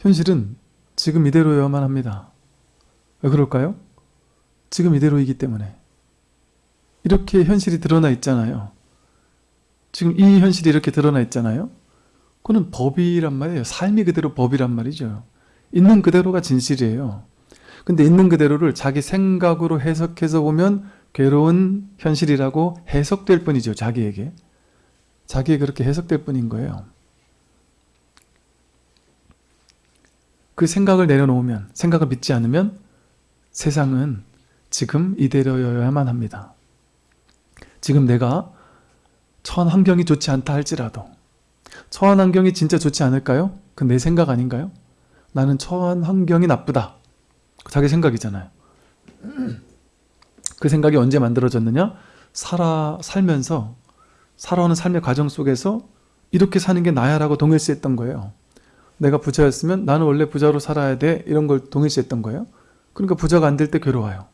현실은 지금 이대로여야만 합니다. 왜 그럴까요? 지금 이대로이기 때문에. 이렇게 현실이 드러나 있잖아요. 지금 이 현실이 이렇게 드러나 있잖아요. 그거는 법이란 말이에요. 삶이 그대로 법이란 말이죠. 있는 그대로가 진실이에요. 근데 있는 그대로를 자기 생각으로 해석해서 보면 괴로운 현실이라고 해석될 뿐이죠. 자기에게. 자기에 그렇게 해석될 뿐인 거예요. 그 생각을 내려놓으면, 생각을 믿지 않으면 세상은 지금 이대로여야만 합니다. 지금 내가 처한 환경이 좋지 않다 할지라도 처한 환경이 진짜 좋지 않을까요? 그 내 생각 아닌가요? 나는 처한 환경이 나쁘다. 자기 생각이잖아요. 그 생각이 언제 만들어졌느냐? 살아 살면서 살아오는 삶의 과정 속에서 이렇게 사는 게 나야 라고 동일시했던 거예요. 내가 부자였으면 나는 원래 부자로 살아야 돼 이런 걸 동일시했던 거예요. 그러니까 부자가 안 될 때 괴로워요.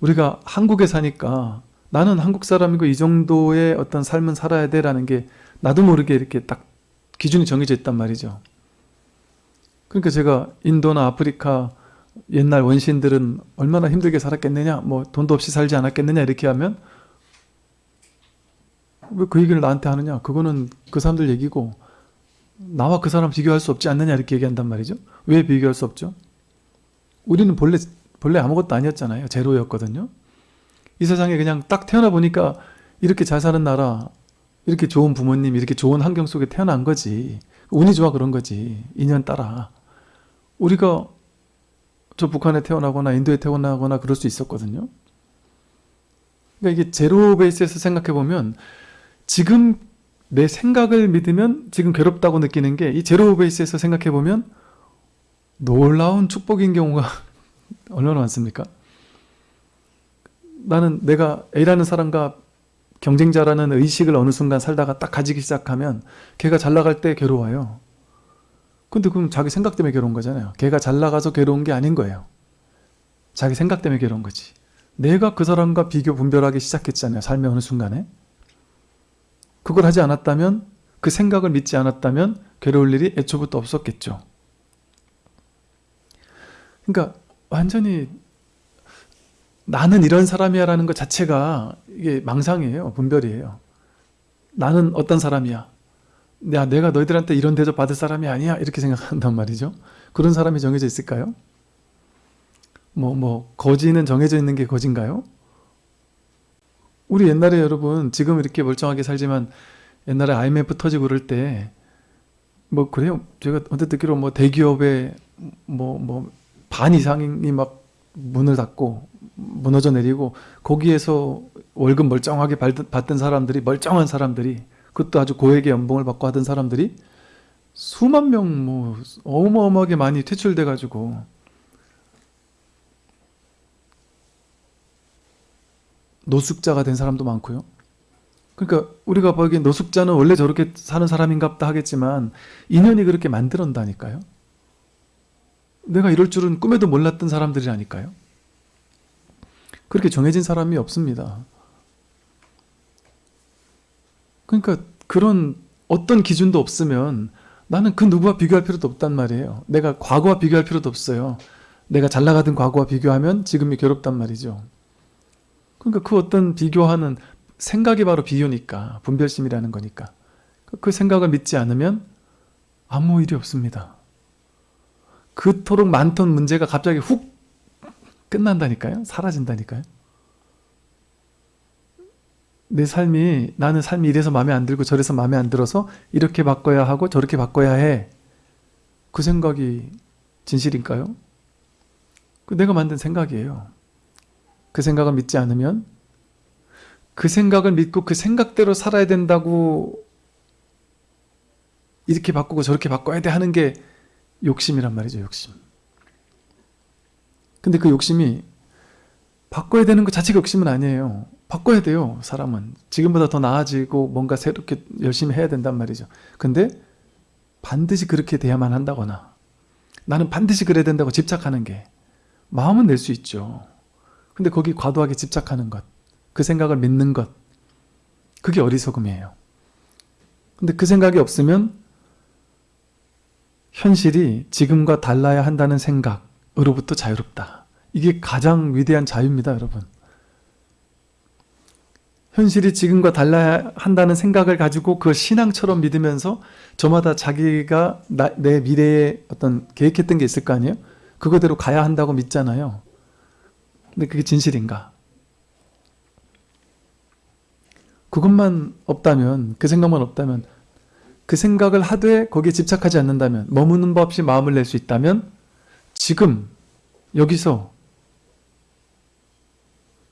우리가 한국에 사니까 나는 한국 사람이고 이 정도의 어떤 삶은 살아야 돼 라는 게 나도 모르게 이렇게 딱 기준이 정해져 있단 말이죠. 그러니까 제가 인도나 아프리카 옛날 원시인들은 얼마나 힘들게 살았겠느냐 뭐 돈도 없이 살지 않았겠느냐 이렇게 하면 왜 그 얘기를 나한테 하느냐 그거는 그 사람들 얘기고 나와 그 사람 비교할 수 없지 않느냐 이렇게 얘기한단 말이죠. 왜 비교할 수 없죠? 우리는 본래 본래 아무것도 아니었잖아요. 제로였거든요. 이 세상에 그냥 딱 태어나 보니까 이렇게 잘 사는 나라 이렇게 좋은 부모님 이렇게 좋은 환경 속에 태어난 거지. 운이 좋아 그런 거지. 인연 따라. 우리가 저 북한에 태어나거나 인도에 태어나거나 그럴 수 있었거든요. 그러니까 이게 제로 베이스에서 생각해 보면 지금 내 생각을 믿으면 지금 괴롭다고 느끼는 게 이 제로 베이스에서 생각해 보면 놀라운 축복인 경우가 얼마나 많습니까? 나는 내가 A라는 사람과 경쟁자라는 의식을 어느 순간 살다가 딱 가지기 시작하면 걔가 잘 나갈 때 괴로워요. 근데 그럼 자기 생각 때문에 괴로운 거잖아요. 걔가 잘 나가서 괴로운 게 아닌 거예요. 자기 생각 때문에 괴로운 거지. 내가 그 사람과 비교 분별하기 시작했잖아요. 삶의 어느 순간에. 그걸 하지 않았다면 그 생각을 믿지 않았다면 괴로울 일이 애초부터 없었겠죠. 그러니까 완전히 나는 이런 사람이야 라는 것 자체가 이게 망상이에요. 분별이에요. 나는 어떤 사람이야. 야, 내가 너희들한테 이런 대접 받을 사람이 아니야. 이렇게 생각한단 말이죠. 그런 사람이 정해져 있을까요? 뭐, 뭐, 거지는 정해져 있는 게 거진가요? 우리 옛날에 여러분 지금 이렇게 멀쩡하게 살지만 옛날에 IMF 터지고 그럴 때 뭐 그래요? 제가 언뜻 듣기로 뭐 대기업의 뭐 뭐 반 이상이 막 문을 닫고 무너져 내리고 거기에서 월급 멀쩡하게 받던 사람들이 멀쩡한 사람들이 그것도 아주 고액의 연봉을 받고 하던 사람들이 수만 명 뭐 어마어마하게 많이 퇴출돼 가지고 노숙자가 된 사람도 많고요. 그러니까 우리가 보기엔 노숙자는 원래 저렇게 사는 사람인갑다 하겠지만 인연이 그렇게 만들었다니까요. 내가 이럴 줄은 꿈에도 몰랐던 사람들이라니까요. 그렇게 정해진 사람이 없습니다. 그러니까 그런 어떤 기준도 없으면 나는 그 누구와 비교할 필요도 없단 말이에요. 내가 과거와 비교할 필요도 없어요. 내가 잘 나가던 과거와 비교하면 지금이 괴롭단 말이죠. 그러니까 그 어떤 비교하는 생각이 바로 비교니까 분별심이라는 거니까 그 생각을 믿지 않으면 아무 일이 없습니다. 그토록 많던 문제가 갑자기 훅 끝난다니까요. 사라진다니까요. 내 삶이 나는 삶이 이래서 마음에 안 들고 저래서 마음에 안 들어서 이렇게 바꿔야 하고 저렇게 바꿔야 해. 그 생각이 진실일까요? 그 내가 만든 생각이에요. 그 생각을 믿지 않으면 그 생각을 믿고 그 생각대로 살아야 된다고 이렇게 바꾸고 저렇게 바꿔야 돼 하는 게 욕심이란 말이죠 욕심. 근데 그 욕심이 바꿔야 되는 것 자체가 욕심은 아니에요. 바꿔야 돼요 사람은. 지금보다 더 나아지고 뭔가 새롭게 열심히 해야 된단 말이죠. 근데 반드시 그렇게 돼야만 한다거나 나는 반드시 그래야 된다고 집착하는 게 마음은 낼 수 있죠 근데 거기 과도하게 집착하는 것, 그 생각을 믿는 것, 그게 어리석음이에요. 근데 그 생각이 없으면 현실이 지금과 달라야 한다는 생각으로부터 자유롭다. 이게 가장 위대한 자유입니다, 여러분. 현실이 지금과 달라야 한다는 생각을 가지고 그 신앙처럼 믿으면서 저마다 자기가 나, 내 미래에 어떤 계획했던 게 있을 거 아니에요? 그거대로 가야 한다고 믿잖아요. 근데 그게 진실인가? 그것만 없다면, 그 생각만 없다면, 그 생각을 하되 거기에 집착하지 않는다면, 머무는 법 없이 마음을 낼 수 있다면, 지금, 여기서,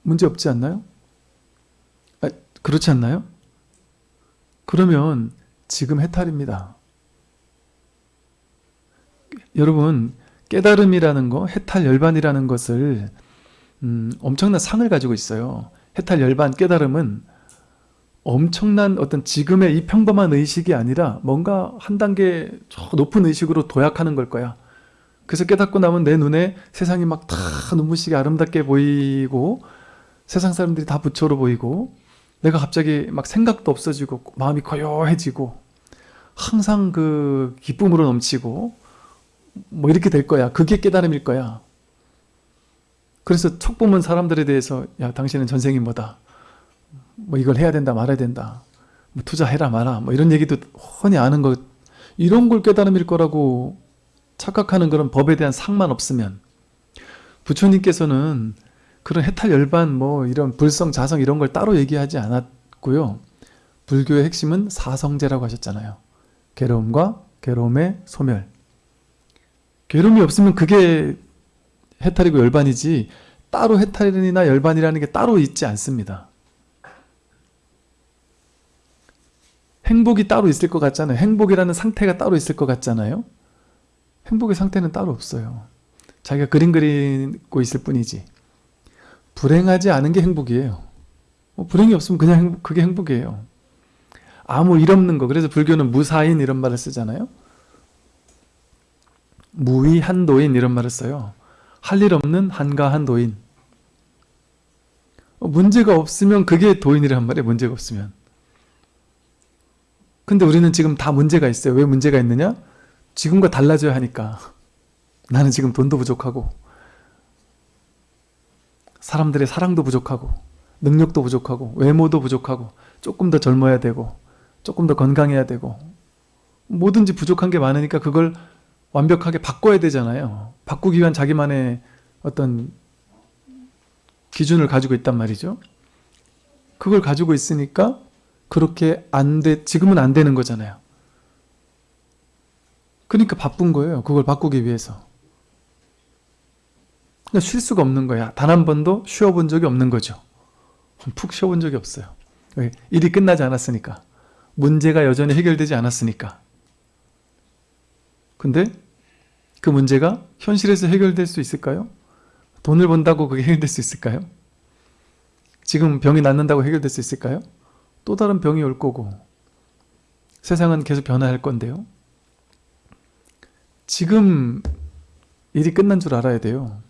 문제 없지 않나요? 아, 그렇지 않나요? 그러면 지금 해탈입니다. 여러분, 깨달음이라는 거, 해탈 열반이라는 것을 음, 엄청난 상을 가지고 있어요. 해탈 열반 깨달음은 엄청난 어떤 지금의 이 평범한 의식이 아니라 뭔가 한 단계 저 높은 의식으로 도약하는 걸 거야. 그래서 깨닫고 나면 내 눈에 세상이 막 다 눈부시게 아름답게 보이고 세상 사람들이 다 부처로 보이고 내가 갑자기 막 생각도 없어지고 마음이 고요해지고 항상 그 기쁨으로 넘치고 뭐 이렇게 될 거야. 그게 깨달음일 거야. 그래서 촉 보면 사람들에 대해서 야 당신은 전생이 뭐다. 뭐 이걸 해야 된다 말아야 된다. 뭐 투자해라 마라. 뭐 이런 얘기도 훤히 아는 것 이런 걸 깨달음일 거라고 착각하는 그런 법에 대한 상만 없으면 부처님께서는 그런 해탈 열반 뭐 이런 불성 자성 이런 걸 따로 얘기하지 않았고요. 불교의 핵심은 사성제라고 하셨잖아요. 괴로움과 괴로움의 소멸. 괴로움이 없으면 그게 해탈이고 열반이지 따로 해탈이나 열반이라는 게 따로 있지 않습니다. 행복이 따로 있을 것 같잖아요. 행복이라는 상태가 따로 있을 것 같잖아요. 행복의 상태는 따로 없어요. 자기가 그림 그리고 있을 뿐이지. 불행하지 않은 게 행복이에요. 뭐 불행이 없으면 그냥 행복, 그게 행복이에요. 아무 일 없는 거. 그래서 불교는 무사인 이런 말을 쓰잖아요. 무위한도인 이런 말을 써요. 할 일 없는 한가한 도인. 어, 문제가 없으면 그게 도인이란 말이에요. 문제가 없으면. 근데 우리는 지금 다 문제가 있어요. 왜 문제가 있느냐? 지금과 달라져야 하니까. 나는 지금 돈도 부족하고 사람들의 사랑도 부족하고 능력도 부족하고 외모도 부족하고 조금 더 젊어야 되고 조금 더 건강해야 되고 뭐든지 부족한 게 많으니까 그걸 완벽하게 바꿔야 되잖아요. 바꾸기 위한 자기만의 어떤 기준을 가지고 있단 말이죠. 그걸 가지고 있으니까 그렇게 안 돼, 지금은 안 되는 거잖아요. 그러니까 바쁜 거예요. 그걸 바꾸기 위해서. 그러니까 쉴 수가 없는 거야. 단 한 번도 쉬어본 적이 없는 거죠. 푹 쉬어본 적이 없어요. 왜? 일이 끝나지 않았으니까. 문제가 여전히 해결되지 않았으니까. 근데 그 문제가 현실에서 해결될 수 있을까요? 돈을 번다고 그게 해결될 수 있을까요? 지금 병이 낫는다고 해결될 수 있을까요? 또 다른 병이 올 거고 세상은 계속 변화할 건데요. 지금 일이 끝난 줄 알아야 돼요.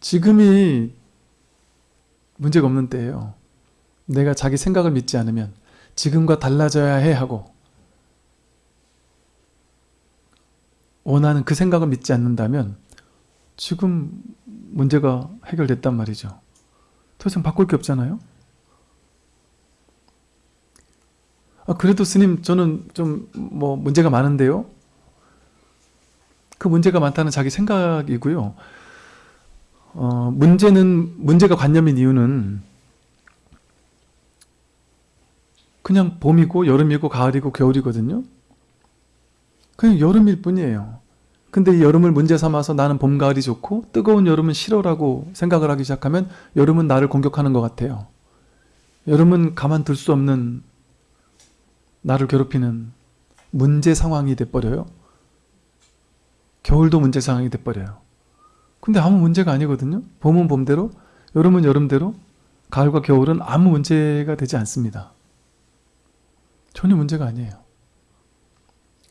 지금이 문제가 없는 때예요. 내가 자기 생각을 믿지 않으면 지금과 달라져야 해 하고 원하는 그 생각을 믿지 않는다면 지금 문제가 해결됐단 말이죠. 더 이상 바꿀 게 없잖아요. 아, 그래도 스님 저는 좀 뭐 문제가 많은데요. 그 문제가 많다는 자기 생각이고요. 어, 문제는 문제가 관념인 이유는 그냥 봄이고 여름이고 가을이고 겨울이거든요. 그냥 여름일 뿐이에요. 근데 이 여름을 문제 삼아서 나는 봄, 가을이 좋고 뜨거운 여름은 싫어라고 생각을 하기 시작하면 여름은 나를 공격하는 것 같아요. 여름은 가만둘 수 없는 나를 괴롭히는 문제 상황이 돼버려요. 겨울도 문제 상황이 돼버려요. 근데 아무 문제가 아니거든요. 봄은 봄대로, 여름은 여름대로, 가을과 겨울은 아무 문제가 되지 않습니다. 전혀 문제가 아니에요.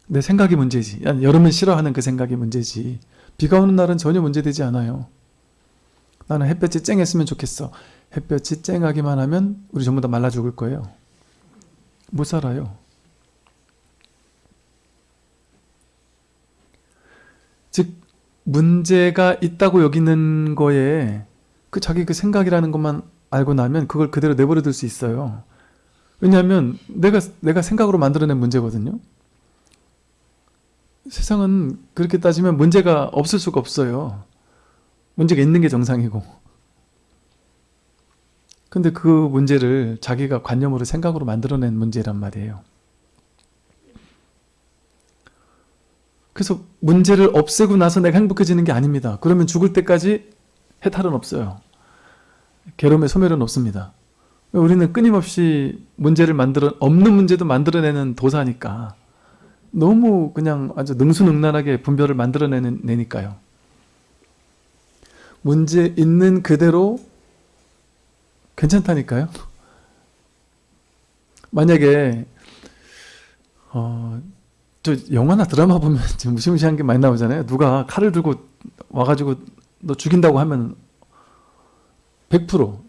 내 생각이 문제지. 여름은 싫어하는 그 생각이 문제지. 비가 오는 날은 전혀 문제되지 않아요. 나는 햇볕이 쨍했으면 좋겠어. 햇볕이 쨍하기만 하면 우리 전부 다 말라 죽을 거예요. 못 살아요. 즉 문제가 있다고 여기는 거에 그 자기 그 생각이라는 것만 알고 나면 그걸 그대로 내버려 둘 수 있어요. 왜냐하면 내가 내가 생각으로 만들어낸 문제거든요. 세상은 그렇게 따지면 문제가 없을 수가 없어요. 문제가 있는 게 정상이고. 근데 그 문제를 자기가 관념으로 생각으로 만들어낸 문제란 말이에요. 그래서 문제를 없애고 나서 내가 행복해지는 게 아닙니다. 그러면 죽을 때까지 해탈은 없어요. 괴로움의 소멸은 없습니다. 우리는 끊임없이 문제를 만들어 없는 문제도 만들어내는 도사니까 너무 그냥 아주 능수능란하게 분별을 만들어내니까요. 문제 있는 그대로 괜찮다니까요. 만약에 어, 저 영화나 드라마 보면 지금 무시무시한 게 많이 나오잖아요. 누가 칼을 들고 와가지고 너 죽인다고 하면 100%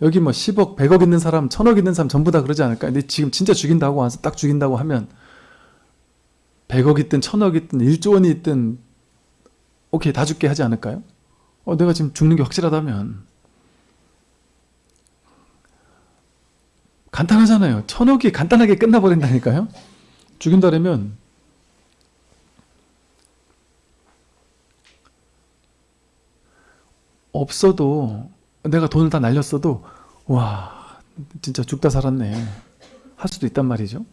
여기 뭐 10억, 100억 있는 사람, 1000억 있는 사람 전부 다 그러지 않을까? 근데 지금 진짜 죽인다고 와서 딱 죽인다고 하면 100억 있든 1000억 있든 1조 원이 있든 오케이 다 죽게 하지 않을까요? 어, 내가 지금 죽는 게 확실하다면 간단하잖아요. 천억이 간단하게 끝나버린다니까요. 죽인다면 없어도 내가 돈을 다 날렸어도 와 진짜 죽다 살았네 할 수도 있단 말이죠.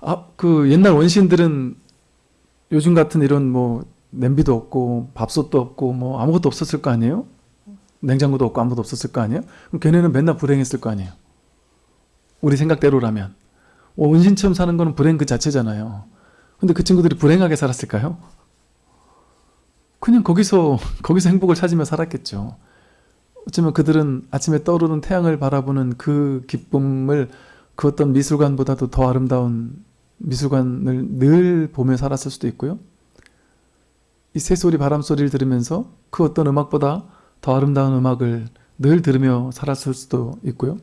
아, 그 옛날 원시인들은 요즘 같은 이런 뭐 냄비도 없고 밥솥도 없고 뭐 아무것도 없었을 거 아니에요? 냉장고도 없고 아무것도 없었을 거 아니에요? 그럼 걔네는 맨날 불행했을 거 아니에요? 우리 생각대로라면 어, 원신처럼 사는 거는 불행 그 자체잖아요. 근데 그 친구들이 불행하게 살았을까요? 그냥 거기서 거기서 행복을 찾으며 살았겠죠. 어쩌면 그들은 아침에 떠오르는 태양을 바라보는 그 기쁨을 그 어떤 미술관보다도 더 아름다운 미술관을 늘 보며 살았을 수도 있고요. 이 새소리 바람소리를 들으면서 그 어떤 음악보다 더 아름다운 음악을 늘 들으며 살았을 수도 있고요.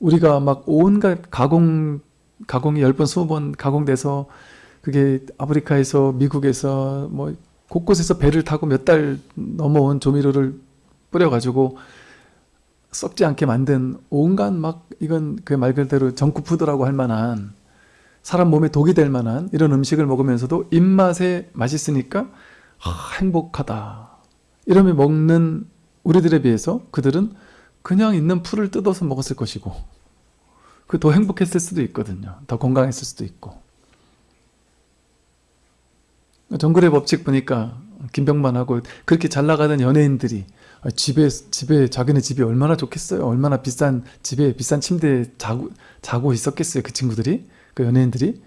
우리가 막 온갖 가공, 가공이 10번, 20번 가공돼서 그게 아프리카에서 미국에서 뭐 곳곳에서 배를 타고 몇 달 넘어온 조미료를 뿌려가지고 썩지 않게 만든 온갖 막 이건 그 말 그대로 정크푸드라고 할 만한 사람 몸에 독이 될 만한 이런 음식을 먹으면서도 입맛에 맛있으니까 아, 행복하다. 이러면 먹는 우리들에 비해서 그들은 그냥 있는 풀을 뜯어서 먹었을 것이고 그 더 행복했을 수도 있거든요. 더 건강했을 수도 있고. 정글의 법칙 보니까 김병만하고 그렇게 잘 나가던 연예인들이 집에 집에 자기네 집이 얼마나 좋겠어요. 얼마나 비싼 집에 비싼 침대에 자고 자고 있었겠어요. 그 친구들이 그 연예인들이.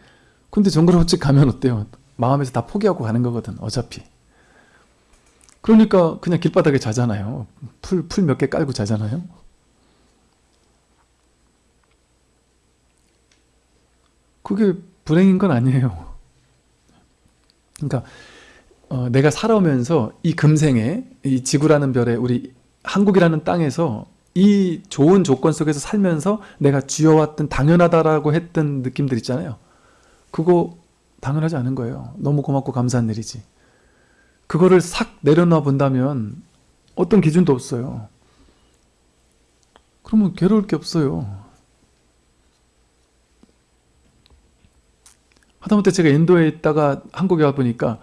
근데 법칙 가면 어때요? 마음에서 다 포기하고 가는 거거든. 어차피. 그러니까 그냥 길바닥에 자잖아요. 풀 풀 몇 개 깔고 자잖아요. 그게 불행인 건 아니에요. 그러니까 어, 내가 살아오면서 이 금생에 이 지구라는 별에 우리 한국이라는 땅에서 이 좋은 조건 속에서 살면서 내가 쥐어왔던 당연하다라고 했던 느낌들 있잖아요. 그거 당연하지 않은 거예요. 너무 고맙고 감사한 일이지. 그거를 싹 내려놔 본다면 어떤 기준도 없어요. 그러면 괴로울 게 없어요. 하다못해 제가 인도에 있다가 한국에 와보니까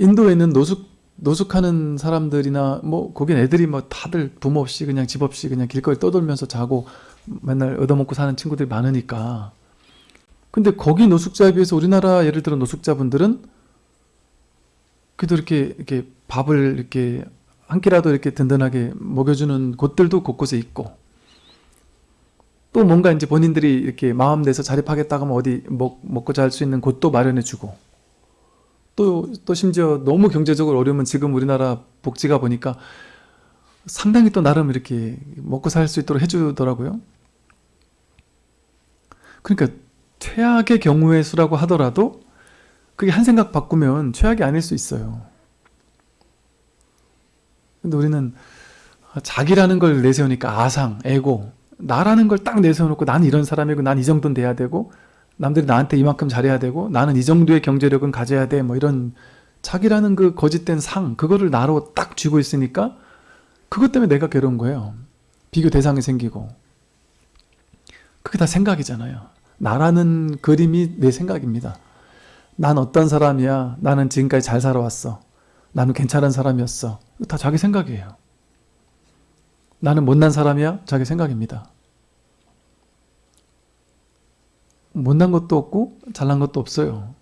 인도에 있는 노숙, 노숙하는 사람들이나 뭐 거긴 애들이 뭐 다들 부모 없이 그냥 집 없이 그냥 길거리 떠돌면서 자고 맨날 얻어먹고 사는 친구들이 많으니까. 근데 거기 노숙자에 비해서 우리나라 예를 들어 노숙자분들은 그래도 이렇게 이렇게 밥을 이렇게 한 끼라도 이렇게 든든하게 먹여주는 곳들도 곳곳에 있고. 또 뭔가 이제 본인들이 이렇게 마음 내서 자립하겠다고 하면 어디 먹, 먹고 잘 수 있는 곳도 마련해주고 또, 또 심지어 너무 경제적으로 어려우면 지금 우리나라 복지가 보니까 상당히 또 나름 이렇게 먹고 살 수 있도록 해주더라고요. 그러니까 최악의 경우의 수라고 하더라도 그게 한 생각 바꾸면 최악이 아닐 수 있어요. 근데 우리는 자기라는 걸 내세우니까 아상, 에고 나라는 걸 딱 내세워놓고 난 이런 사람이고 난 이 정도는 돼야 되고 남들이 나한테 이만큼 잘해야 되고 나는 이 정도의 경제력은 가져야 돼 뭐 이런 자기라는 그 거짓된 상 그거를 나로 딱 쥐고 있으니까 그것 때문에 내가 괴로운 거예요. 비교 대상이 생기고. 그게 다 생각이잖아요. 나라는 그림이 내 생각입니다. 난 어떤 사람이야? 나는 지금까지 잘 살아왔어. 나는 괜찮은 사람이었어. 다 자기 생각이에요. 나는 못난 사람이야? 자기 생각입니다 못난 것도 없고 잘난 것도 없어요